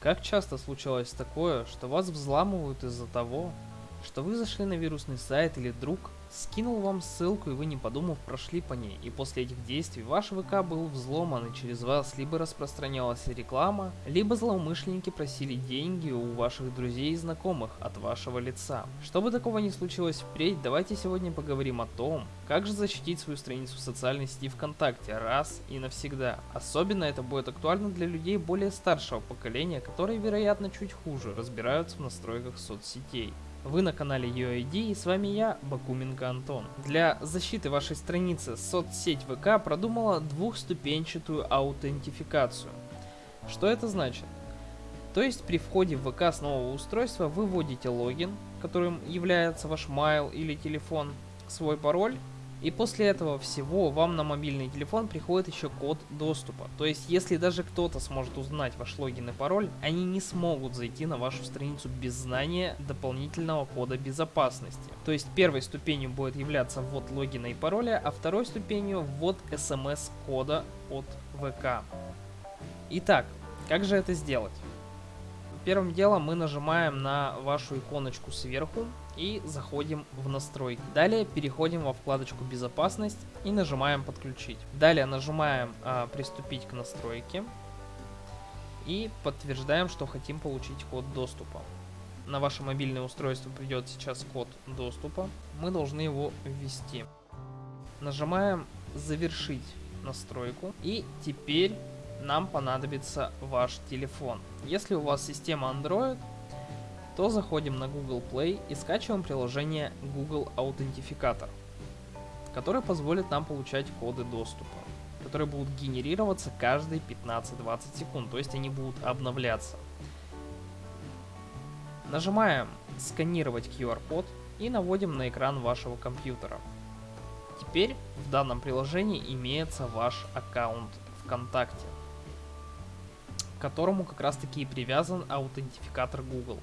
Как часто случалось такое, что вас взламывают из-за того, что вы зашли на вирусный сайт или друг скинул вам ссылку и вы не подумав прошли по ней, и после этих действий ваш ВК был взломан и через вас либо распространялась реклама, либо злоумышленники просили деньги у ваших друзей и знакомых от вашего лица. Чтобы такого не случилось впредь, давайте сегодня поговорим о том, как же защитить свою страницу в социальной сети ВКонтакте раз и навсегда. Особенно это будет актуально для людей более старшего поколения, которые вероятно чуть хуже разбираются в настройках соцсетей. Вы на канале UID и с вами я, Бакуменко Антон. Для защиты вашей страницы соцсеть ВК продумала двухступенчатую аутентификацию. Что это значит? То есть при входе в ВК с нового устройства вы вводите логин, которым является ваш mail или телефон, свой пароль и после этого всего вам на мобильный телефон приходит еще код доступа. То есть, если даже кто-то сможет узнать ваш логин и пароль, они не смогут зайти на вашу страницу без знания дополнительного кода безопасности. То есть, первой ступенью будет являться ввод логина и пароля, а второй ступенью ввод смс-кода от ВК. Итак, как же это сделать? Первым делом мы нажимаем на вашу иконочку сверху и заходим в настройки. Далее переходим во вкладочку безопасность и нажимаем подключить. Далее нажимаем а, приступить к настройке и подтверждаем, что хотим получить код доступа. На ваше мобильное устройство придет сейчас код доступа. Мы должны его ввести. Нажимаем завершить настройку и теперь нам понадобится ваш телефон. Если у вас система Android, то заходим на Google Play и скачиваем приложение Google Аутентификатор, которое позволит нам получать коды доступа, которые будут генерироваться каждые 15-20 секунд, то есть они будут обновляться. Нажимаем «Сканировать QR-код» и наводим на экран вашего компьютера. Теперь в данном приложении имеется ваш аккаунт ВКонтакте, к которому как раз таки и привязан аутентификатор Google.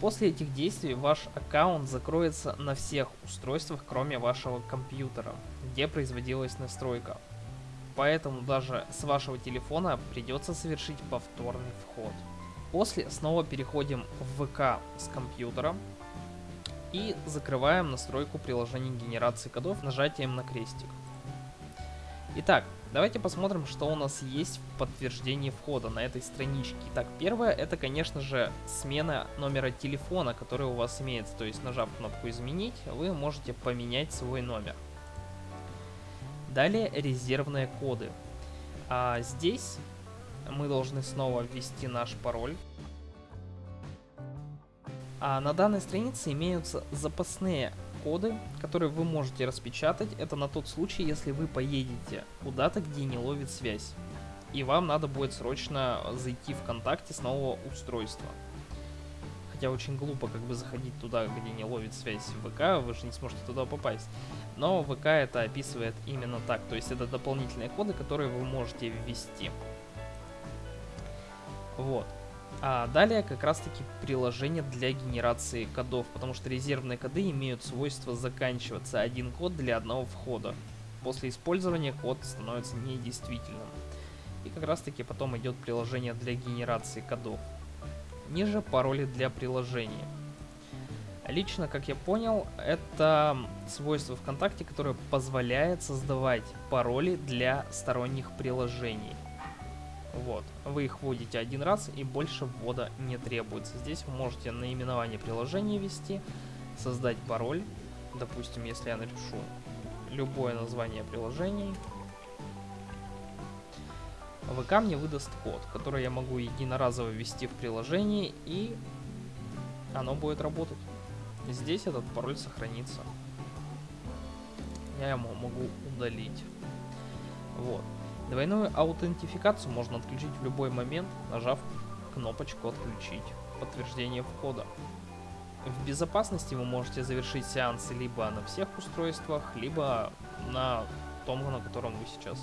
После этих действий ваш аккаунт закроется на всех устройствах, кроме вашего компьютера, где производилась настройка. Поэтому даже с вашего телефона придется совершить повторный вход. После снова переходим в ВК с компьютера и закрываем настройку приложения генерации кодов нажатием на крестик. Итак, давайте посмотрим, что у нас есть в подтверждении входа на этой страничке. Итак, первое, это, конечно же, смена номера телефона, который у вас имеется. То есть, нажав кнопку «Изменить», вы можете поменять свой номер. Далее, резервные коды. А здесь мы должны снова ввести наш пароль. А на данной странице имеются запасные коды, которые вы можете распечатать. Это на тот случай, если вы поедете куда-то, где не ловит связь. И вам надо будет срочно зайти ВКонтакте с нового устройства. Хотя очень глупо как бы заходить туда, где не ловит связь в ВК, вы же не сможете туда попасть. Но ВК это описывает именно так. То есть это дополнительные коды, которые вы можете ввести. Вот. А далее как раз таки приложение для генерации кодов, потому что резервные коды имеют свойство заканчиваться один код для одного входа. После использования код становится недействительным. И как раз таки потом идет приложение для генерации кодов. Ниже пароли для приложения. Лично, как я понял, это свойство ВКонтакте, которое позволяет создавать пароли для сторонних приложений. Вот, вы их вводите один раз и больше ввода не требуется. Здесь вы можете наименование приложения ввести, создать пароль. Допустим, если я напишу любое название приложений, ВК мне выдаст код, который я могу единоразово ввести в приложение и оно будет работать. Здесь этот пароль сохранится. Я его могу удалить. Вот. Двойную аутентификацию можно отключить в любой момент, нажав кнопочку «Отключить» подтверждение входа. В безопасности вы можете завершить сеансы либо на всех устройствах, либо на том, на котором вы сейчас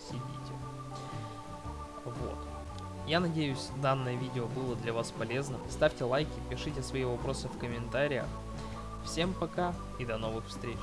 сидите. Вот. Я надеюсь, данное видео было для вас полезным. Ставьте лайки, пишите свои вопросы в комментариях. Всем пока и до новых встреч!